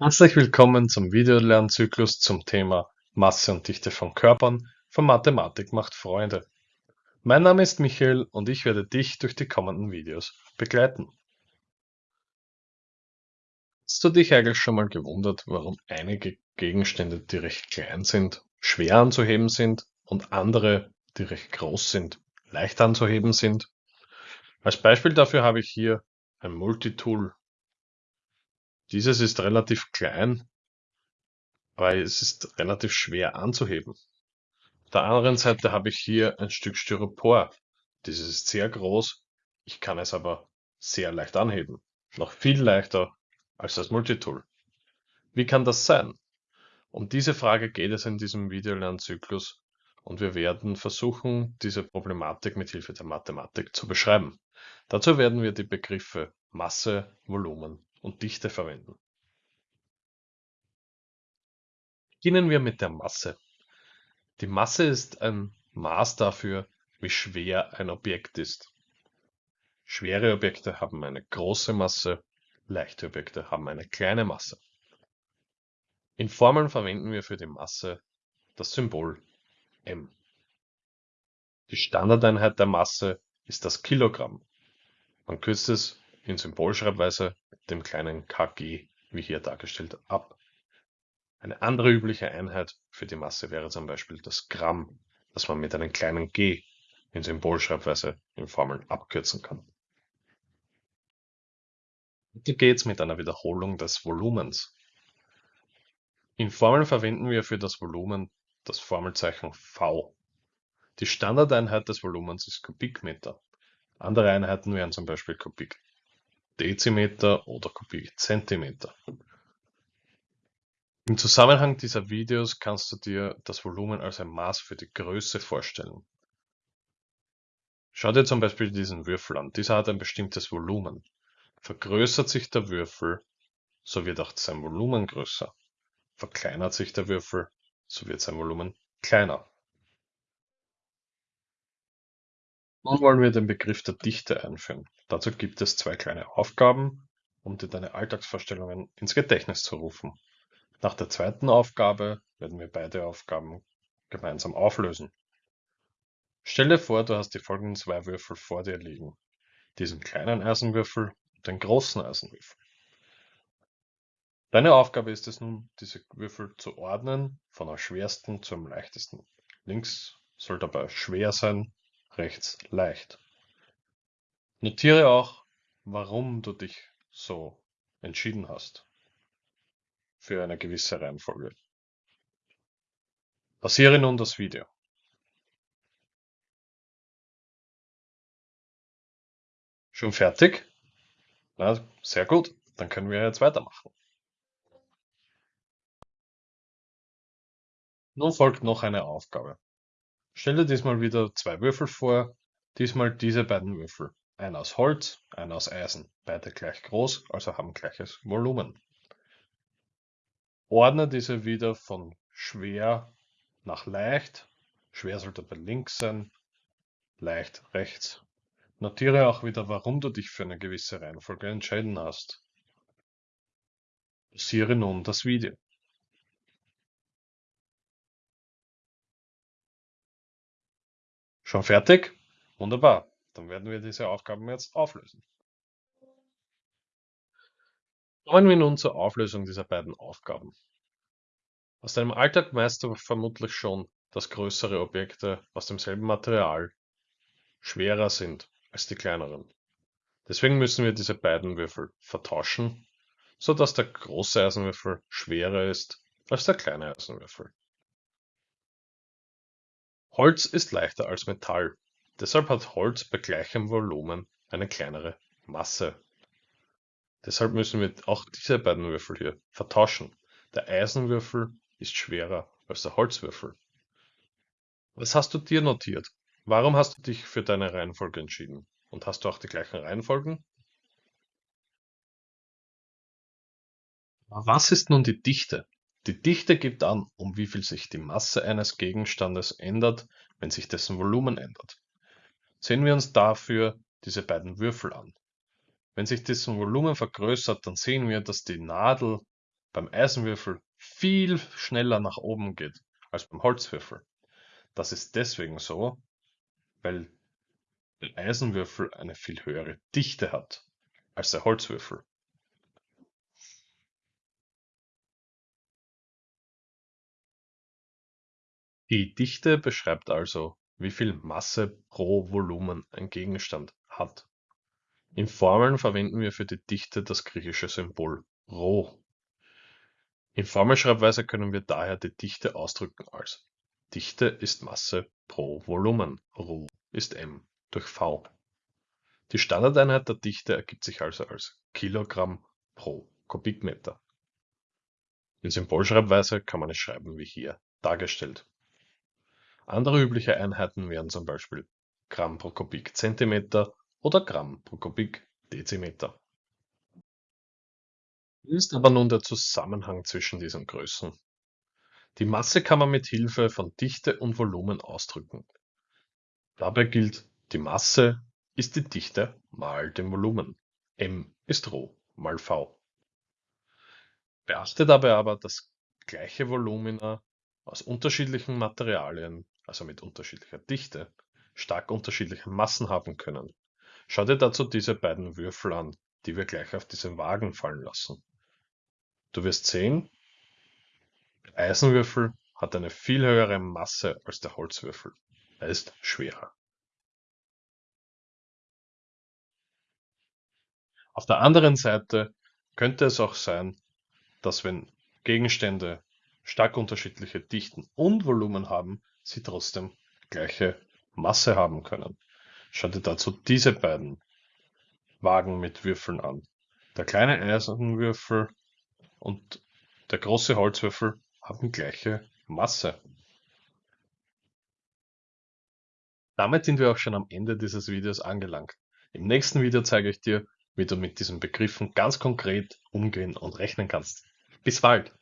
Herzlich willkommen zum Videolernzyklus zum Thema Masse und Dichte von Körpern von Mathematik macht Freunde. Mein Name ist Michael und ich werde dich durch die kommenden Videos begleiten. Hast du dich eigentlich schon mal gewundert, warum einige Gegenstände, die recht klein sind, schwer anzuheben sind und andere, die recht groß sind, leicht anzuheben sind? Als Beispiel dafür habe ich hier ein Multitool dieses ist relativ klein, aber es ist relativ schwer anzuheben. Auf der anderen Seite habe ich hier ein Stück Styropor. Dieses ist sehr groß, ich kann es aber sehr leicht anheben. Noch viel leichter als das Multitool. Wie kann das sein? Um diese Frage geht es in diesem Videolernzyklus und wir werden versuchen, diese Problematik mit Hilfe der Mathematik zu beschreiben. Dazu werden wir die Begriffe Masse, Volumen und Dichte verwenden. Beginnen wir mit der Masse. Die Masse ist ein Maß dafür, wie schwer ein Objekt ist. Schwere Objekte haben eine große Masse, leichte Objekte haben eine kleine Masse. In Formeln verwenden wir für die Masse das Symbol m. Die Standardeinheit der Masse ist das Kilogramm. Man kürzt es in Symbolschreibweise dem kleinen kg, wie hier dargestellt, ab. Eine andere übliche Einheit für die Masse wäre zum Beispiel das Gramm, das man mit einem kleinen g in Symbolschreibweise in Formeln abkürzen kann. Weiter geht's mit einer Wiederholung des Volumens. In Formeln verwenden wir für das Volumen das Formelzeichen V. Die Standardeinheit des Volumens ist Kubikmeter. Andere Einheiten wären zum Beispiel Kubik Dezimeter oder Kubikzentimeter. Im Zusammenhang dieser Videos kannst du dir das Volumen als ein Maß für die Größe vorstellen. Schau dir zum Beispiel diesen Würfel an. Dieser hat ein bestimmtes Volumen. Vergrößert sich der Würfel, so wird auch sein Volumen größer. Verkleinert sich der Würfel, so wird sein Volumen kleiner. Nun wollen wir den Begriff der Dichte einführen. Dazu gibt es zwei kleine Aufgaben, um dir deine Alltagsvorstellungen ins Gedächtnis zu rufen. Nach der zweiten Aufgabe werden wir beide Aufgaben gemeinsam auflösen. Stell dir vor, du hast die folgenden zwei Würfel vor dir liegen. Diesen kleinen Eisenwürfel und den großen Eisenwürfel. Deine Aufgabe ist es nun, diese Würfel zu ordnen, von am schwersten zum leichtesten. Links soll dabei schwer sein, rechts leicht. Notiere auch, warum du dich so entschieden hast für eine gewisse Reihenfolge. Pausiere nun das Video. Schon fertig? Na, sehr gut. Dann können wir jetzt weitermachen. Nun folgt noch eine Aufgabe. Stelle diesmal wieder zwei Würfel vor, diesmal diese beiden Würfel. Einer aus Holz, einer aus Eisen. Beide gleich groß, also haben gleiches Volumen. Ordne diese wieder von schwer nach leicht. Schwer sollte bei links sein, leicht rechts. Notiere auch wieder, warum du dich für eine gewisse Reihenfolge entscheiden hast. Pausiere nun das Video. Schon fertig? Wunderbar. Dann werden wir diese Aufgaben jetzt auflösen. Kommen wir nun zur Auflösung dieser beiden Aufgaben. Aus deinem Alltag weißt du vermutlich schon, dass größere Objekte aus demselben Material schwerer sind als die kleineren. Deswegen müssen wir diese beiden Würfel vertauschen, so dass der große Eisenwürfel schwerer ist als der kleine Eisenwürfel. Holz ist leichter als Metall, deshalb hat Holz bei gleichem Volumen eine kleinere Masse. Deshalb müssen wir auch diese beiden Würfel hier vertauschen. Der Eisenwürfel ist schwerer als der Holzwürfel. Was hast du dir notiert? Warum hast du dich für deine Reihenfolge entschieden? Und hast du auch die gleichen Reihenfolgen? Was ist nun die Dichte? Die Dichte gibt an, um wie viel sich die Masse eines Gegenstandes ändert, wenn sich dessen Volumen ändert. Sehen wir uns dafür diese beiden Würfel an. Wenn sich dessen Volumen vergrößert, dann sehen wir, dass die Nadel beim Eisenwürfel viel schneller nach oben geht als beim Holzwürfel. Das ist deswegen so, weil der Eisenwürfel eine viel höhere Dichte hat als der Holzwürfel. Die Dichte beschreibt also, wie viel Masse pro Volumen ein Gegenstand hat. In Formeln verwenden wir für die Dichte das griechische Symbol ρ. In Formelschreibweise können wir daher die Dichte ausdrücken als Dichte ist Masse pro Volumen, ρ ist m durch v. Die Standardeinheit der Dichte ergibt sich also als Kilogramm pro Kubikmeter. In Symbolschreibweise kann man es schreiben wie hier dargestellt. Andere übliche Einheiten wären zum Beispiel Gramm pro Kubikzentimeter oder Gramm pro Kubikdezimeter. Wie ist aber nun der Zusammenhang zwischen diesen Größen? Die Masse kann man mit Hilfe von Dichte und Volumen ausdrücken. Dabei gilt, die Masse ist die Dichte mal dem Volumen. m ist ρ mal v. Beachte dabei aber, dass gleiche Volumina aus unterschiedlichen Materialien, also mit unterschiedlicher Dichte, stark unterschiedliche Massen haben können. Schau dir dazu diese beiden Würfel an, die wir gleich auf diese Wagen fallen lassen. Du wirst sehen, der Eisenwürfel hat eine viel höhere Masse als der Holzwürfel. Er ist schwerer. Auf der anderen Seite könnte es auch sein, dass wenn Gegenstände stark unterschiedliche Dichten und Volumen haben, sie trotzdem gleiche Masse haben können. Schau dir dazu diese beiden Wagen mit Würfeln an. Der kleine Eisenwürfel und der große Holzwürfel haben gleiche Masse. Damit sind wir auch schon am Ende dieses Videos angelangt. Im nächsten Video zeige ich dir, wie du mit diesen Begriffen ganz konkret umgehen und rechnen kannst. Bis bald!